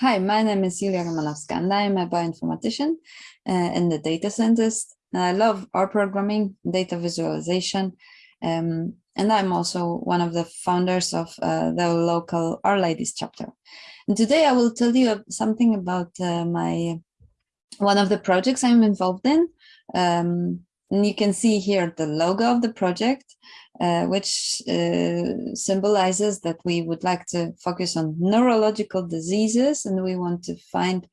Hi, my name is Julia Romanowska and I am a bioinformatician uh, and a data scientist. I love R programming, data visualization, um, and I'm also one of the founders of uh, the local R Ladies chapter. And today I will tell you something about uh, my one of the projects I'm involved in. Um, and you can see here the logo of the project, uh, which uh, symbolizes that we would like to focus on neurological diseases and we want to find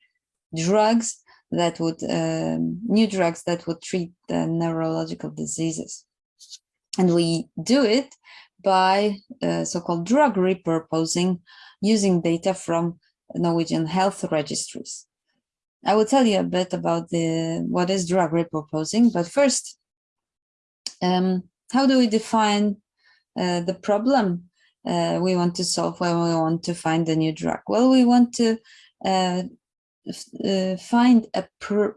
drugs that would, um, new drugs that would treat the neurological diseases. And we do it by uh, so-called drug repurposing using data from Norwegian health registries. I will tell you a bit about the what is drug repurposing, but first, um, how do we define uh, the problem uh, we want to solve when we want to find a new drug? Well, we want to uh, uh find a pr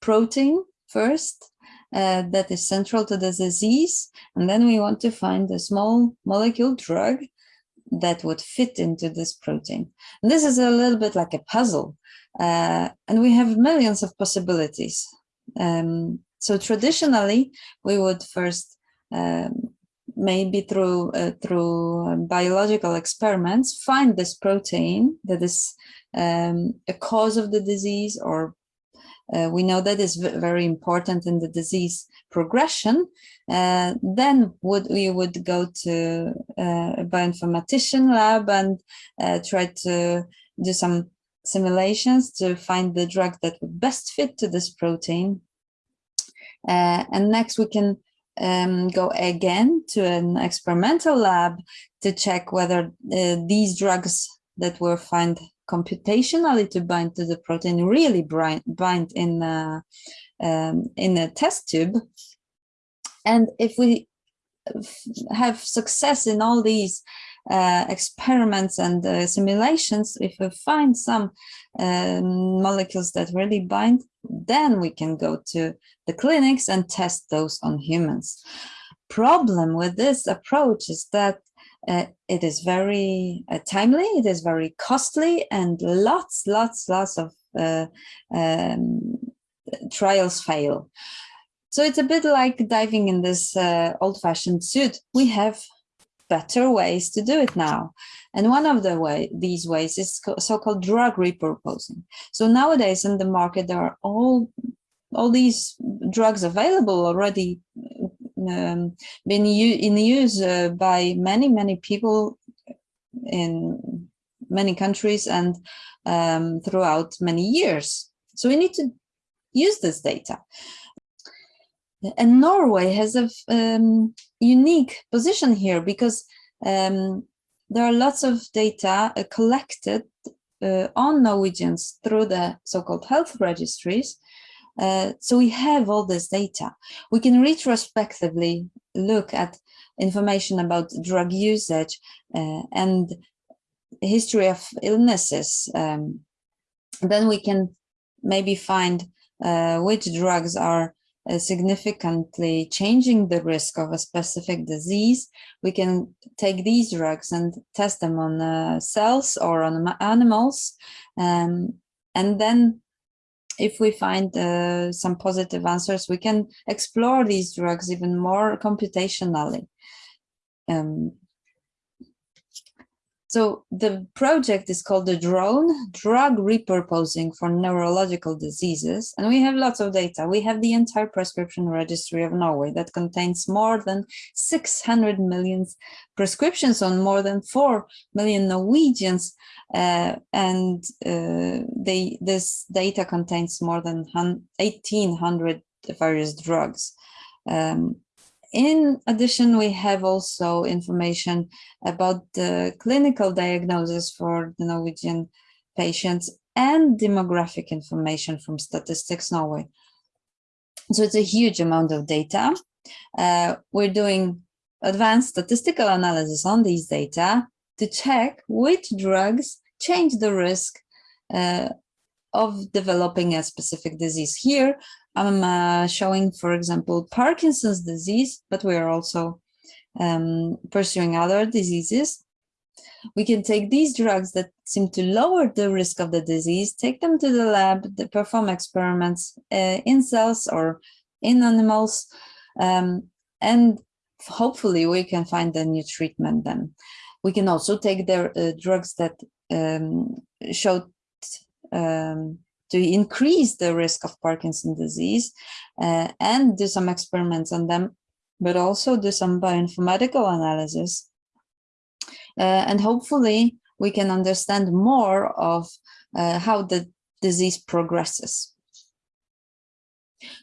protein first uh, that is central to the disease, and then we want to find a small molecule drug that would fit into this protein. And this is a little bit like a puzzle, uh, and we have millions of possibilities. Um, so traditionally, we would first um, maybe through uh, through biological experiments find this protein that is um, a cause of the disease or uh, we know that is very important in the disease progression, uh, then would we would go to uh, a bioinformatician lab and uh, try to do some simulations to find the drug that would best fit to this protein. Uh, and next we can um, go again to an experimental lab to check whether uh, these drugs that were found computationally to bind to the protein really bind in a, um, in a test tube. And if we have success in all these uh, experiments and uh, simulations, if we find some um, molecules that really bind, then we can go to the clinics and test those on humans. Problem with this approach is that uh, it is very uh, timely, it is very costly, and lots, lots, lots of uh, um, trials fail. So it's a bit like diving in this uh, old-fashioned suit. We have better ways to do it now. And one of the way these ways is so-called drug repurposing. So nowadays in the market, there are all all these drugs available already um, been in use uh, by many, many people in many countries and um, throughout many years. So we need to use this data. And Norway has a um, unique position here because um, there are lots of data uh, collected uh, on Norwegians through the so-called health registries uh, so we have all this data. We can retrospectively look at information about drug usage uh, and history of illnesses. Um, then we can maybe find uh, which drugs are significantly changing the risk of a specific disease. We can take these drugs and test them on uh, cells or on animals. Um, and then if we find uh, some positive answers, we can explore these drugs even more computationally. Um, so the project is called the drone drug repurposing for neurological diseases. And we have lots of data. We have the entire prescription registry of Norway that contains more than 600 million prescriptions on more than 4 million Norwegians. Uh, and uh, they, this data contains more than 1800 various drugs. Um, in addition, we have also information about the clinical diagnosis for the Norwegian patients and demographic information from Statistics Norway. So it's a huge amount of data. Uh, we're doing advanced statistical analysis on these data to check which drugs change the risk uh, of developing a specific disease. Here, I'm uh, showing, for example, Parkinson's disease, but we are also um, pursuing other diseases. We can take these drugs that seem to lower the risk of the disease, take them to the lab, perform experiments uh, in cells or in animals, um, and hopefully we can find a new treatment then. We can also take the uh, drugs that um, showed um, to increase the risk of Parkinson's disease uh, and do some experiments on them, but also do some bioinformatical analysis. Uh, and hopefully we can understand more of uh, how the disease progresses.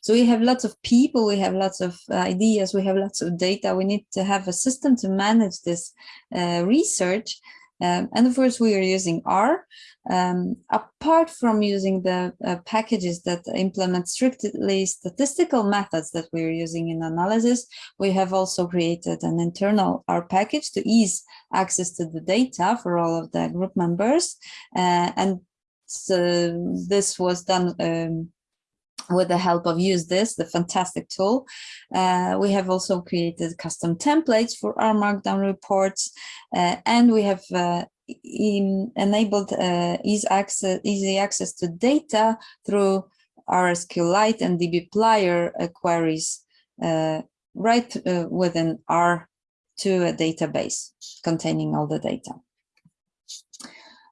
So we have lots of people, we have lots of ideas, we have lots of data. We need to have a system to manage this uh, research. Um, and of course, we are using R. Um, apart from using the uh, packages that implement strictly statistical methods that we're using in analysis, we have also created an internal R package to ease access to the data for all of the group members. Uh, and so this was done um, with the help of usethis the fantastic tool uh, we have also created custom templates for R Markdown reports uh, and we have uh, enabled uh, easy access easy access to data through RSQLite and dbplyr uh, queries uh, right within R to a database containing all the data.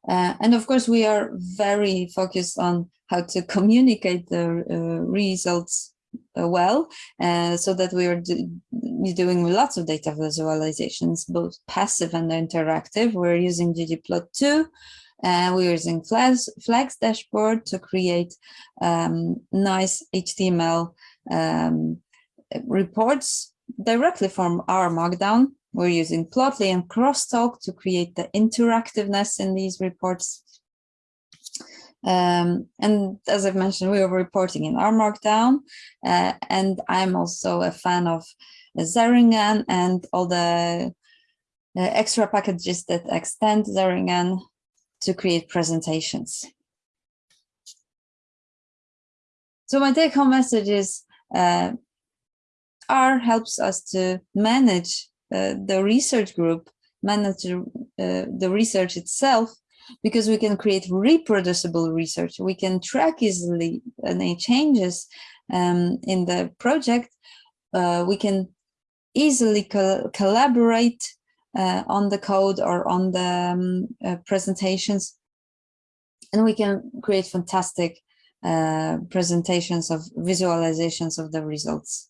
And of course we are very focused on how to communicate the uh, results uh, well uh, so that we are do doing lots of data visualizations both passive and interactive. We're using ggplot2 and we're using flags, flexdashboard to create um, nice html um, reports directly from R Markdown. We're using plotly and crosstalk to create the interactiveness in these reports um, and as I've mentioned, we are reporting in R Markdown, uh, and I'm also a fan of Xaringan and all the uh, extra packages that extend Xaringan to create presentations. So my take-home message is uh, R helps us to manage uh, the research group, manage uh, the research itself, because we can create reproducible research. We can track easily any changes um, in the project. Uh, we can easily co collaborate uh, on the code or on the um, uh, presentations. And we can create fantastic uh, presentations of visualizations of the results.